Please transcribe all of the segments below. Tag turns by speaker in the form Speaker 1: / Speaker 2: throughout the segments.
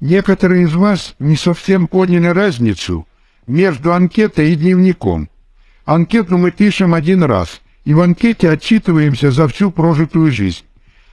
Speaker 1: Некоторые из вас не совсем поняли разницу между анкетой и дневником. Анкету мы пишем один раз, и в анкете отчитываемся за всю прожитую жизнь.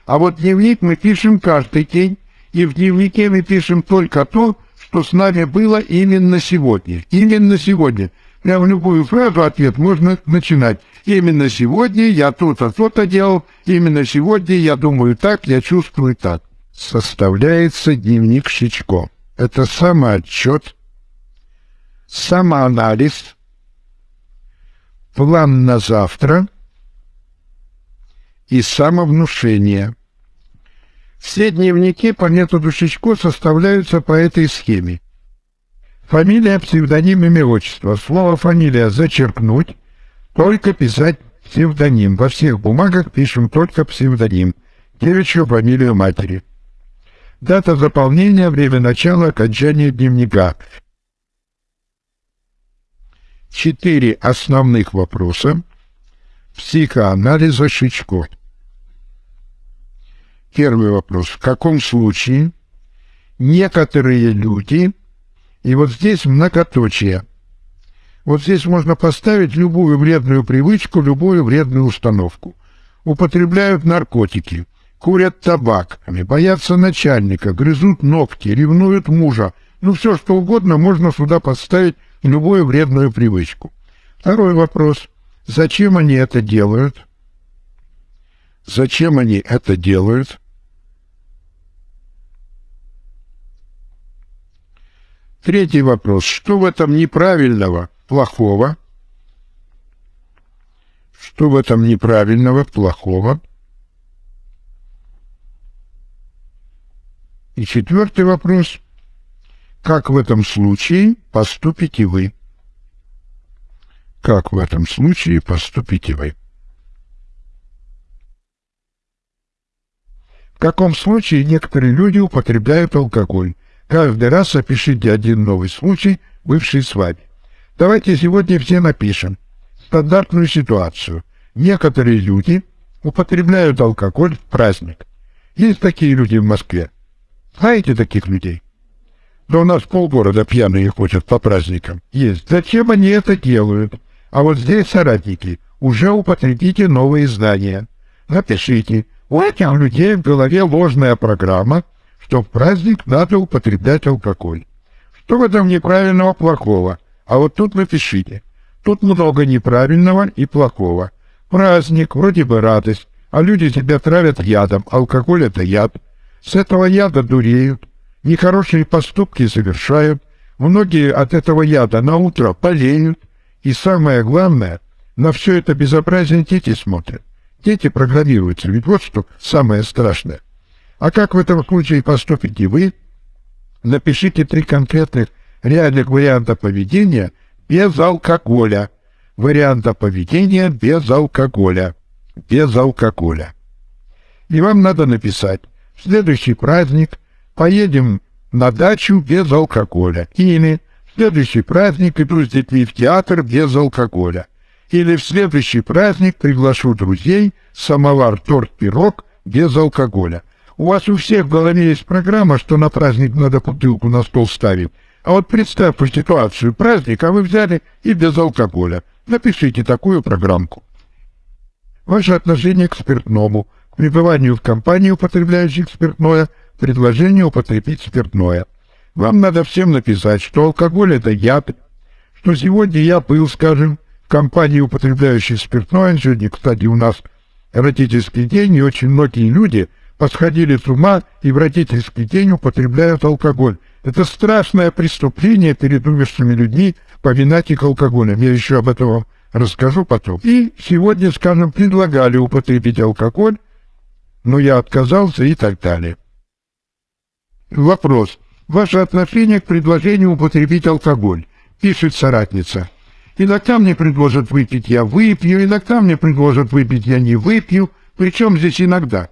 Speaker 1: А вот дневник мы пишем каждый день, и в дневнике мы пишем только то, что с нами было именно сегодня. Именно сегодня. Прямо любую фразу, ответ можно начинать. Именно сегодня я то-то, то-то делал. Именно сегодня я думаю так, я чувствую так. Составляется дневник Шичко. Это самоотчет, самоанализ, план на завтра и самовнушение. Все дневники по методу Шичко составляются по этой схеме. Фамилия, псевдоним, имя, отчество. Слово «фамилия» зачеркнуть, только писать псевдоним. Во всех бумагах пишем только псевдоним. Девичью фамилию матери. Дата заполнения, время начала, окончания дневника. Четыре основных вопроса психоанализа Шичко. Первый вопрос. В каком случае некоторые люди, и вот здесь многоточие, вот здесь можно поставить любую вредную привычку, любую вредную установку. Употребляют наркотики, курят табак, боятся начальника, грызут ногти, ревнуют мужа. Ну, все что угодно можно сюда поставить любую вредную привычку. Второй вопрос. Зачем они это делают? Зачем они это делают? Третий вопрос. Что в этом неправильного, плохого? Что в этом неправильного, плохого? И четвертый вопрос. Как в этом случае поступите вы? Как в этом случае поступите вы? В каком случае некоторые люди употребляют алкоголь? Каждый раз опишите один новый случай, бывший с вами. Давайте сегодня все напишем стандартную ситуацию. Некоторые люди употребляют алкоголь в праздник. Есть такие люди в Москве. Знаете таких людей? Да у нас полгорода пьяные ходят по праздникам. Есть. Зачем они это делают? А вот здесь, соратники, уже употребите новые знания. Напишите – у этих людей в голове ложная программа, что в праздник надо употреблять алкоголь. Что в этом неправильного, плохого? А вот тут напишите. Тут много неправильного и плохого. Праздник, вроде бы радость, а люди себя травят ядом, алкоголь — это яд. С этого яда дуреют, нехорошие поступки совершают, многие от этого яда на утро болеют, и самое главное, на все это безобразие дети смотрят. Дети программируются, ведь вот что самое страшное. А как в этом случае поступите вы? Напишите три конкретных реальных варианта поведения без алкоголя. Варианта поведения без алкоголя. Без алкоголя. И вам надо написать в следующий праздник поедем на дачу без алкоголя. Или в следующий праздник иду с детьми в театр без алкоголя или в следующий праздник приглашу друзей, самовар, торт, пирог без алкоголя. У вас у всех в голове есть программа, что на праздник надо бутылку на стол ставить. А вот представьте ситуацию праздник, а вы взяли и без алкоголя. Напишите такую программку. Ваше отношение к спиртному, пребыванию в компании, употребляющих спиртное, предложение употребить спиртное. Вам надо всем написать, что алкоголь – это яд, что сегодня я был, скажем, компании, употребляющие спиртное. Сегодня, кстати, у нас родительский день, и очень многие люди подходили с ума и в родительский день употребляют алкоголь. Это страшное преступление перед умершими людьми поминать их алкоголем. Я еще об этом вам расскажу потом. И сегодня, скажем, предлагали употребить алкоголь, но я отказался и так далее. Вопрос. Ваше отношение к предложению употребить алкоголь? Пишет соратница. Иногда мне предложат выпить, я выпью, иногда мне предложат выпить, я не выпью. Причем здесь иногда?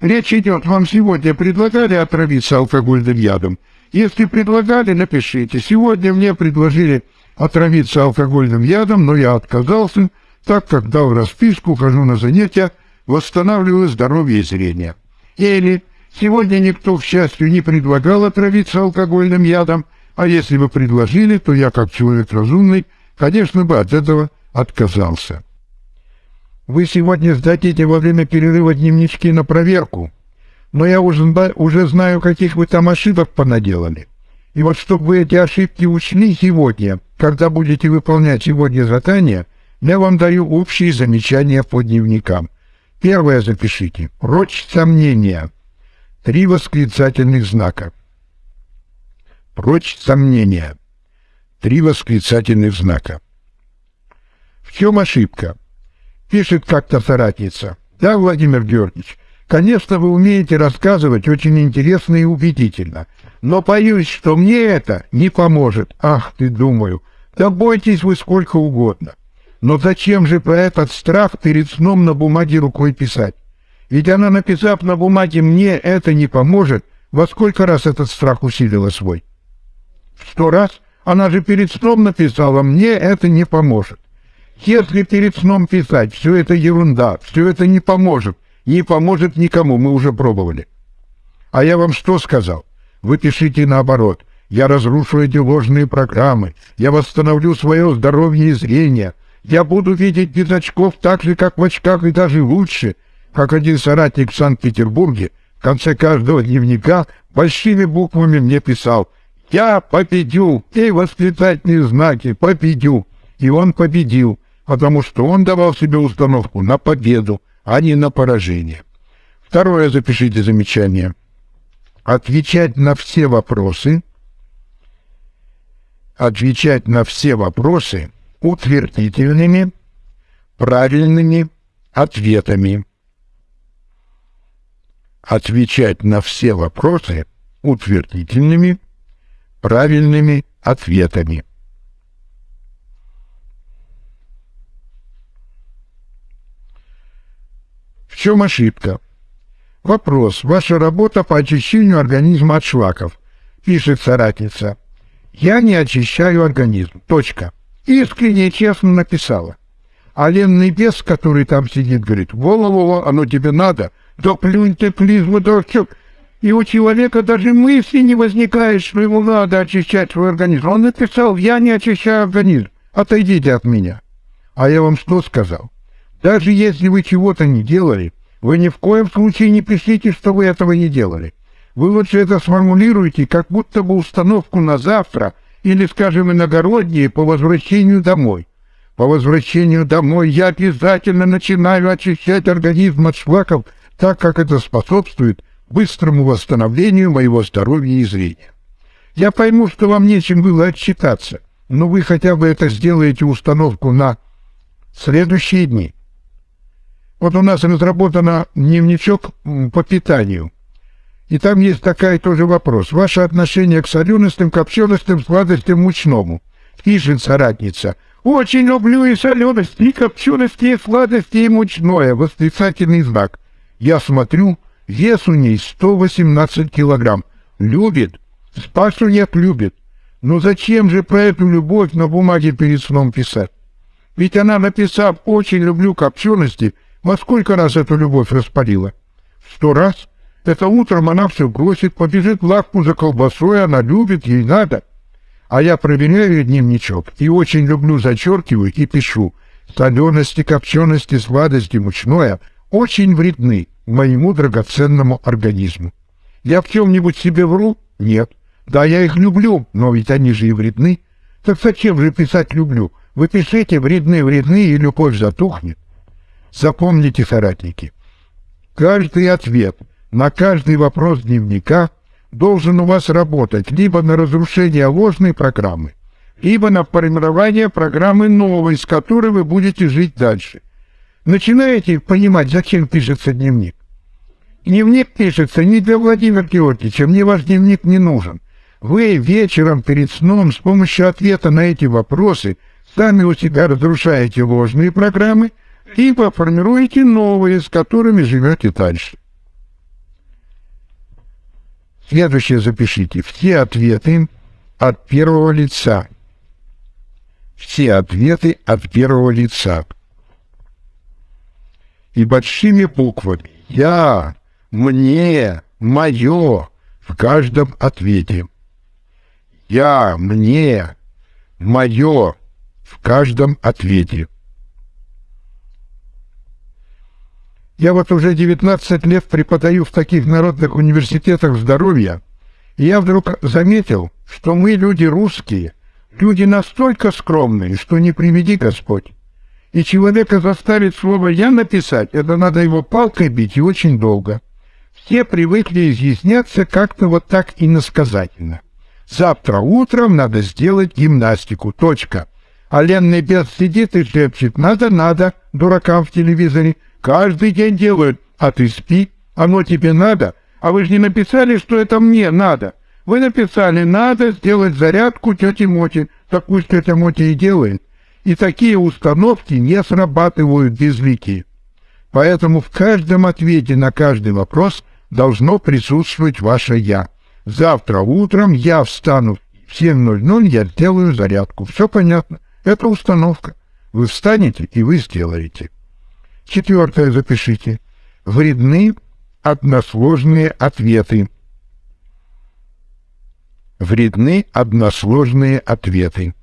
Speaker 1: Речь идет, вам сегодня предлагали отравиться алкогольным ядом. Если предлагали, напишите. Сегодня мне предложили отравиться алкогольным ядом, но я отказался, так как дал расписку, хожу на занятия, восстанавливаю здоровье и зрение. Или Сегодня никто, к счастью, не предлагал отравиться алкогольным ядом, а если бы предложили, то я, как человек разумный, конечно бы от этого отказался. Вы сегодня сдадите во время перерыва дневнички на проверку, но я уже, уже знаю, каких вы там ошибок понаделали. И вот чтобы вы эти ошибки учли сегодня, когда будете выполнять сегодня задание, я вам даю общие замечания по дневникам. Первое запишите. Прочь сомнения. Три восклицательных знака. Прочь сомнения. Три восклицательных знака. В чем ошибка? Пишет как-то соратница. Да, Владимир Георгиевич, конечно, вы умеете рассказывать очень интересно и убедительно, но боюсь, что мне это не поможет. Ах ты, думаю, да бойтесь вы сколько угодно. Но зачем же про этот страх перед сном на бумаге рукой писать? Ведь она, написав на бумаге «мне это не поможет», во сколько раз этот страх усилила свой? В сто раз? Она же перед сном написала «мне это не поможет». Если перед сном писать «все это ерунда», «все это не поможет», не поможет никому, мы уже пробовали. А я вам что сказал? Вы пишите наоборот. Я разрушу эти ложные программы, я восстановлю свое здоровье и зрение, я буду видеть без очков так же, как в очках, и даже лучше, как один соратник в Санкт-Петербурге в конце каждого дневника большими буквами мне писал «Я победю!» и восклицательные знаки «Победю!» И он победил, потому что он давал себе установку на победу, а не на поражение. Второе запишите замечание. Отвечать на все вопросы, отвечать на все вопросы утвердительными, правильными ответами. Отвечать на все вопросы утвердительными, правильными ответами. В чем ошибка? Вопрос. Ваша работа по очищению организма от шлаков. Пишет соратница. Я не очищаю организм. Точка искренне и честно написала. А ленный бес, который там сидит, говорит, «Во-во-во, оно тебе надо, да плюнь ты, плизму, дурачок». И у человека даже мысли не возникает, что ему надо очищать свой организм. Он написал, я не очищаю организм, отойдите от меня. А я вам что сказал? Даже если вы чего-то не делали, вы ни в коем случае не пишите, что вы этого не делали. Вы лучше это сформулируете, как будто бы установку на завтра – или, скажем, иногородние по возвращению домой. По возвращению домой я обязательно начинаю очищать организм от шлаков, так как это способствует быстрому восстановлению моего здоровья и зрения. Я пойму, что вам нечем было отчитаться, но вы хотя бы это сделаете установку на следующие дни. Вот у нас разработан дневничок по питанию. И там есть такая тоже вопрос. Ваше отношение к соленостям, копченостям, сладостям, мучному. Пишет соратница. Очень люблю и солености, и копчености, и сладости, и мучное. Восклицательный знак. Я смотрю, вес у ней 118 килограмм. Любит. Спасу нет, любит. Но зачем же про эту любовь на бумаге перед сном писать? Ведь она, написав «очень люблю копчености», во сколько раз эту любовь распалила? Сто раз? Это утром она все бросит, побежит в лавку за колбасой, она любит, ей надо. А я проверяю дневничок и очень люблю зачеркиваю и пишу. Солености, копчености, сладости, мучное очень вредны моему драгоценному организму. Я в чем-нибудь себе вру? Нет. Да, я их люблю, но ведь они же и вредны. Так зачем же писать «люблю»? Вы пишите «вредны, вредны» и любовь затухнет. Запомните, соратники, каждый ответ — на каждый вопрос дневника должен у вас работать либо на разрушение ложной программы, либо на формирование программы новой, с которой вы будете жить дальше. Начинаете понимать, зачем пишется дневник. Дневник пишется не для Владимира Георгиевича, мне ваш дневник не нужен. Вы вечером перед сном с помощью ответа на эти вопросы сами у себя разрушаете ложные программы, либо формируете новые, с которыми живете дальше. Следующее запишите. Все ответы от первого лица. Все ответы от первого лица. И большими буквами. Я, мне, мое в каждом ответе. Я, мне, мое в каждом ответе. Я вот уже 19 лет преподаю в таких народных университетах здоровья, и я вдруг заметил, что мы, люди русские, люди настолько скромные, что не приведи Господь. И человека заставить слово «я» написать, это надо его палкой бить и очень долго. Все привыкли изъясняться как-то вот так иносказательно. Завтра утром надо сделать гимнастику. Точка. А ленный бес сидит и шепчет «надо, надо» дуракам в телевизоре. Каждый день делают. А ты спи. Оно тебе надо. А вы же не написали, что это мне надо. Вы написали «надо сделать зарядку тете Моти». Так пусть тетя Моти и делает. И такие установки не срабатывают безликие. Поэтому в каждом ответе на каждый вопрос должно присутствовать ваше «я». Завтра утром я встану в 7.00, я сделаю зарядку. Все понятно. Это установка. Вы встанете, и вы сделаете. Четвертое запишите. Вредны односложные ответы. Вредны односложные ответы.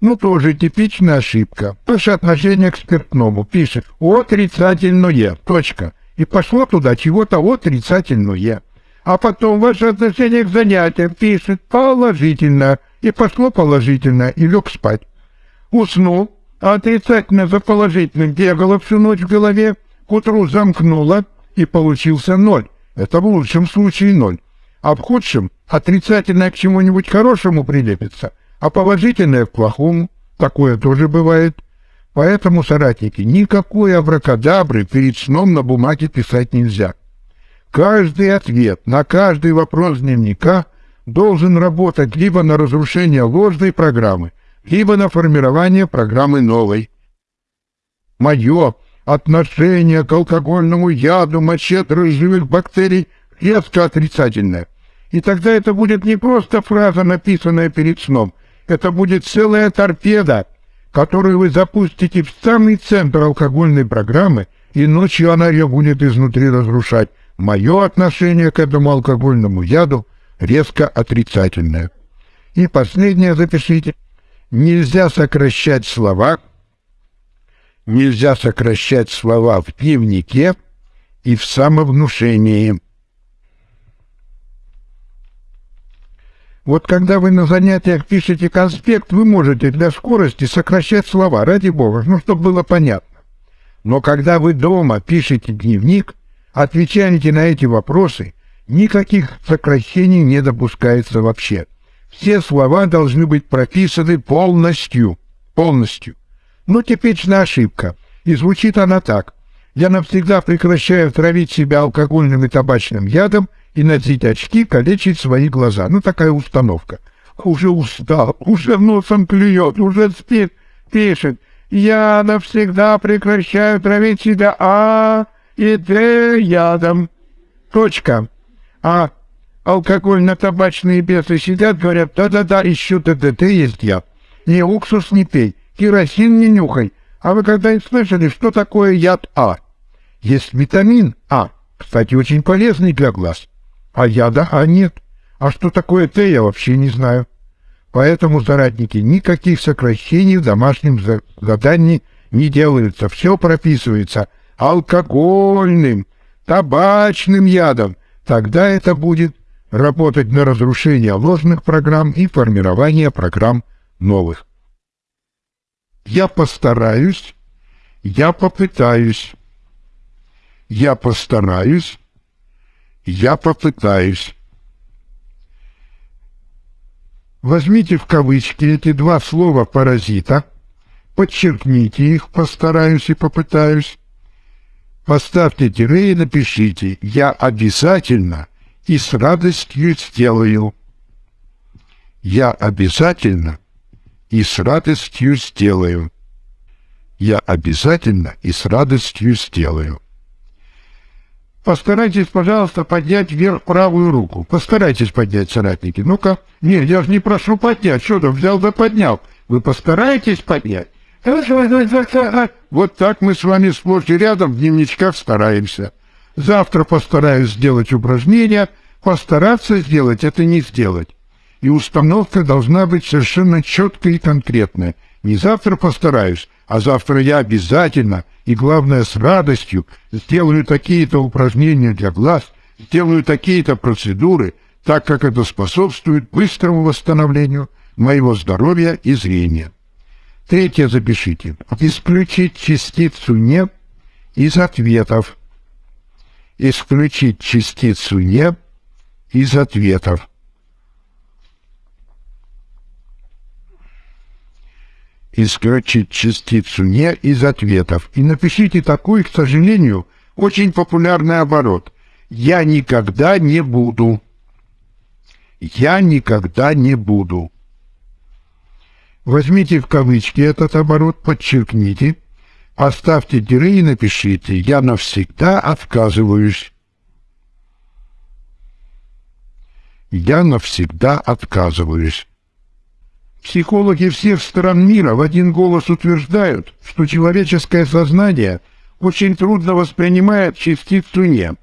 Speaker 1: Ну, тоже типичная ошибка. Ваше отношение к спиртному пишет «отрицательное», точка. И пошло туда чего-то отрицательное. А потом ваше отношение к занятиям пишет «положительно», и пошло положительно, и лег спать. Уснул, а отрицательно за положительным бегало всю ночь в голове, к утру замкнуло, и получился ноль. Это в лучшем случае ноль. А в худшем отрицательное к чему-нибудь хорошему прилепится – а положительное к плохому. Такое тоже бывает. Поэтому, соратники, никакой абракадабры перед сном на бумаге писать нельзя. Каждый ответ на каждый вопрос дневника должен работать либо на разрушение ложной программы, либо на формирование программы новой. Мое отношение к алкогольному яду, моче дрожжевых бактерий резко отрицательное. И тогда это будет не просто фраза, написанная перед сном – это будет целая торпеда, которую вы запустите в самый центр алкогольной программы, и ночью она ее будет изнутри разрушать. Мое отношение к этому алкогольному яду резко отрицательное. И последнее запишите. Нельзя сокращать слова, нельзя сокращать слова в дневнике и в самовнушении. Вот когда вы на занятиях пишете конспект, вы можете для скорости сокращать слова, ради бога, ну, чтобы было понятно. Но когда вы дома пишете дневник, отвечаете на эти вопросы, никаких сокращений не допускается вообще. Все слова должны быть прописаны полностью. Полностью. Ну, типичная ошибка. И звучит она так. Я навсегда прекращаю травить себя алкогольным и табачным ядом и носить очки, калечить свои глаза. Ну, такая установка. Уже устал, уже носом клюет, уже спит, пишет. Я навсегда прекращаю травить себя А и Д ядом. Точка. А алкогольно-табачные бесы сидят, говорят, да-да-да, ищу ДДТ, есть я. И уксус не пей, керосин не нюхай. А вы когда-нибудь слышали, что такое яд А? Есть витамин А, кстати, очень полезный для глаз. А яда А нет. А что такое Т, я вообще не знаю. Поэтому, соратники, никаких сокращений в домашнем задании не делается. Все прописывается алкогольным, табачным ядом. Тогда это будет работать на разрушение ложных программ и формирование программ новых. Я постараюсь, я попытаюсь, я постараюсь, я попытаюсь. Возьмите в кавычки эти два слова «паразита», подчеркните их «постараюсь» и «попытаюсь», поставьте тире и напишите «Я обязательно и с радостью сделаю». «Я обязательно и с радостью сделаю». «Я обязательно и с радостью сделаю». Постарайтесь, пожалуйста, поднять вверх правую руку. Постарайтесь поднять, соратники. Ну-ка. Нет, я же не прошу поднять. Что ты взял да поднял? Вы постарайтесь поднять. Вот так мы с вами сплошь и рядом в дневничках стараемся. Завтра постараюсь сделать упражнение, постараться сделать это не сделать. И установка должна быть совершенно четкая и конкретная. Не завтра постараюсь, а завтра я обязательно, и главное с радостью, сделаю такие-то упражнения для глаз, сделаю такие-то процедуры, так как это способствует быстрому восстановлению моего здоровья и зрения. Третье запишите. Исключить частицу «не» из ответов. Исключить частицу «не» из ответов. Исключить частицу «не» из ответов. И напишите такой, к сожалению, очень популярный оборот. «Я никогда не буду». «Я никогда не буду». Возьмите в кавычки этот оборот, подчеркните, оставьте тире и напишите «Я навсегда отказываюсь». «Я навсегда отказываюсь». Психологи всех стран мира в один голос утверждают, что человеческое сознание очень трудно воспринимает частицу «не».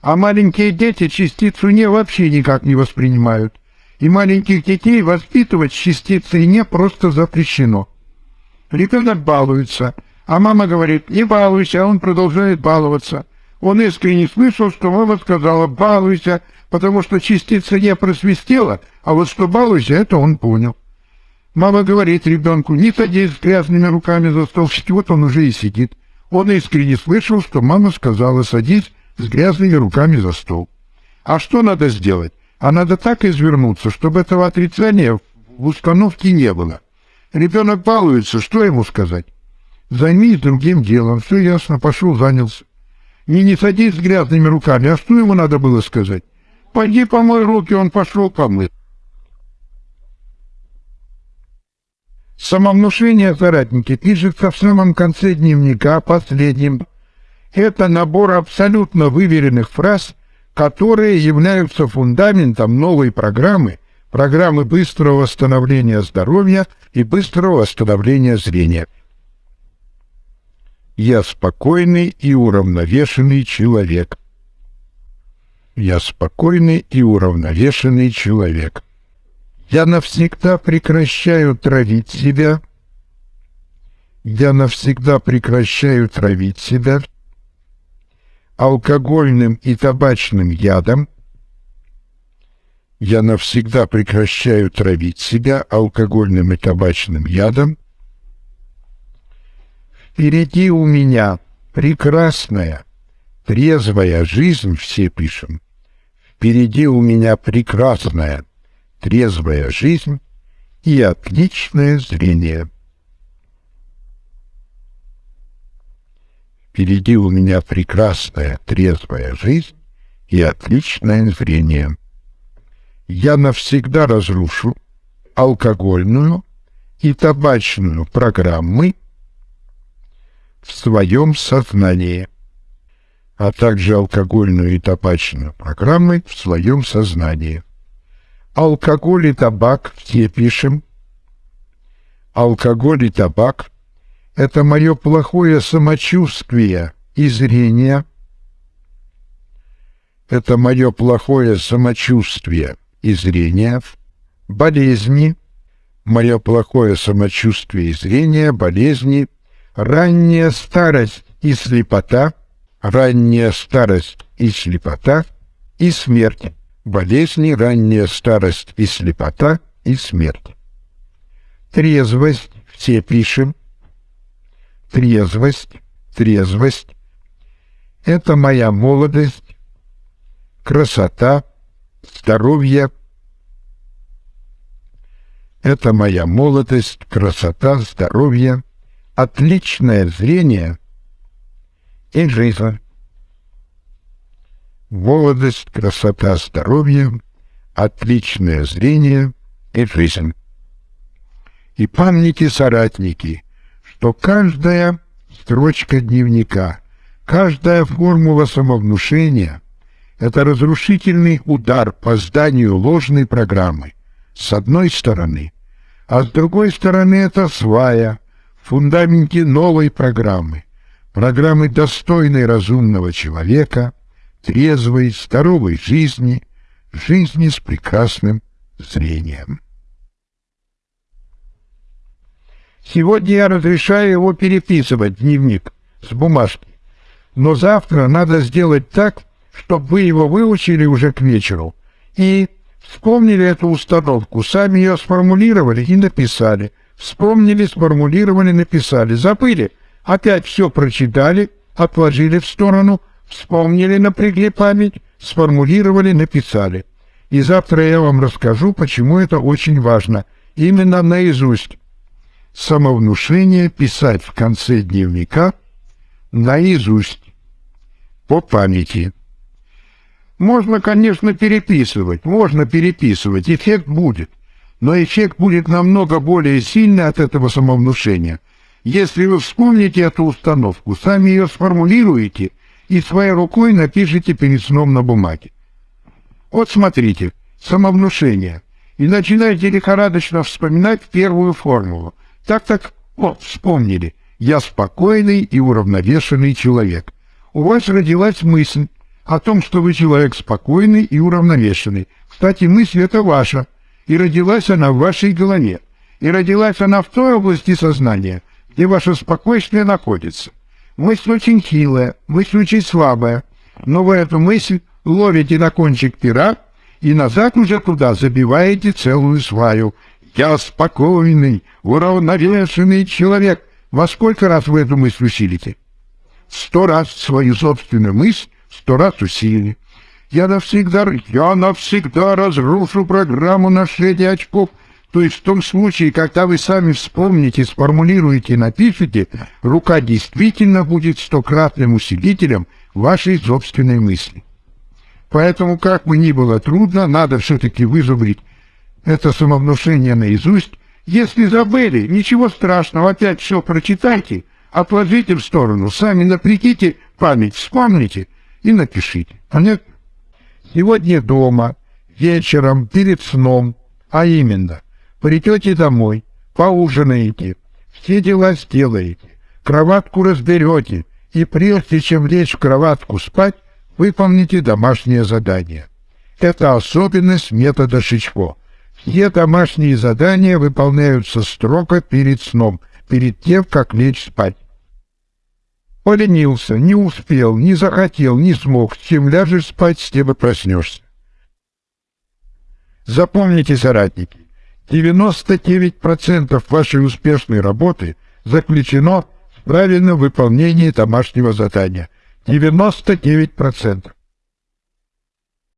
Speaker 1: А маленькие дети частицу «не» вообще никак не воспринимают – и маленьких детей воспитывать частицей «не» просто запрещено. Ребенок балуется, а мама говорит «не балуйся», а он продолжает баловаться. Он искренне слышал, что мама сказала «балуйся», потому что частица «не» просвистела, а вот что «балуйся» — это он понял. Мама говорит ребенку «не садись с грязными руками за стол», вот он уже и сидит. Он искренне слышал, что мама сказала «садись с грязными руками за стол». А что надо сделать? А надо так извернуться, чтобы этого отрицания в установке не было. Ребенок балуется, что ему сказать? Займись другим делом, все ясно, пошел, занялся. Не не садись с грязными руками, а что ему надо было сказать? Пойди помой руки, он пошел помыть. Самовнушение соратники пишется в самом конце дневника, последним. Это набор абсолютно выверенных фраз, которые являются фундаментом новой программы, программы быстрого восстановления здоровья и быстрого восстановления зрения. Я спокойный и уравновешенный человек. Я спокойный и уравновешенный человек. Я навсегда прекращаю травить себя. Я навсегда прекращаю травить себя алкогольным и табачным ядом, я навсегда прекращаю травить себя алкогольным и табачным ядом. Впереди у меня прекрасная, трезвая жизнь, все пишем. Впереди у меня прекрасная, трезвая жизнь и отличное зрение. Впереди у меня прекрасная, трезвая жизнь и отличное зрение. Я навсегда разрушу алкогольную и табачную программы в своем сознании, а также алкогольную и табачную программы в своем сознании. Алкоголь и табак все пишем. Алкоголь и табак – это мое плохое самочувствие и зрение. Это мое плохое самочувствие и зрение, болезни, мое плохое самочувствие и зрение, болезни, ранняя старость и слепота, ранняя старость и слепота и смерть, болезни, ранняя старость и слепота и смерть. Трезвость все пишем, трезвость, трезвость — это моя молодость, красота, здоровье. Это моя молодость, красота, здоровье, отличное зрение и жизнь. Молодость, красота, здоровье, отличное зрение и жизнь. И помните, соратники — что каждая строчка дневника, каждая формула самовнушения — это разрушительный удар по зданию ложной программы, с одной стороны, а с другой стороны это свая, фундаменте новой программы, программы достойной разумного человека, трезвой, здоровой жизни, жизни с прекрасным зрением. Сегодня я разрешаю его переписывать, дневник, с бумажки. Но завтра надо сделать так, чтобы вы его выучили уже к вечеру и вспомнили эту установку, сами ее сформулировали и написали. Вспомнили, сформулировали, написали. Забыли. Опять все прочитали, отложили в сторону, вспомнили, напрягли память, сформулировали, написали. И завтра я вам расскажу, почему это очень важно. Именно наизусть. Самовнушение писать в конце дневника наизусть, по памяти. Можно, конечно, переписывать, можно переписывать, эффект будет. Но эффект будет намного более сильный от этого самовнушения. Если вы вспомните эту установку, сами ее сформулируете и своей рукой напишите перед сном на бумаге. Вот смотрите, самовнушение. И начинайте лихорадочно вспоминать первую формулу. Так-так, вот, вспомнили. Я спокойный и уравновешенный человек. У вас родилась мысль, о том, что вы человек спокойный и уравновешенный. Кстати, мысль эта ваша, и родилась она в вашей голове. И родилась она в той области сознания, где ваше спокойствие находится. Мысль очень хилая, мысль очень слабая, но вы эту мысль ловите на кончик пера и назад уже туда забиваете целую сваю. Я спокойный, уравновешенный человек. Во сколько раз вы эту мысль усилите? Сто раз свою собственную мысль сто раз усилили. Я навсегда, я навсегда разрушу программу на шеде очков. То есть в том случае, когда вы сами вспомните, сформулируете, напишите, рука действительно будет стократным усилителем вашей собственной мысли. Поэтому, как бы ни было трудно, надо все-таки вызубрить это самовнушение наизусть. Если забыли, ничего страшного, опять все прочитайте, отложите в сторону, сами напрягите память, вспомните – и напишите. Понятно? Сегодня дома, вечером, перед сном, а именно, придете домой, поужинаете, все дела сделаете, кроватку разберете, и прежде чем лечь в кроватку спать, выполните домашнее задание. Это особенность метода Шичко. Все домашние задания выполняются строго перед сном, перед тем, как лечь спать. Поленился, не успел, не захотел, не смог. Чем ляжешь спать, с тем и проснешься. Запомните, соратники, 99% вашей успешной работы заключено в правильном выполнении домашнего задания. 99%.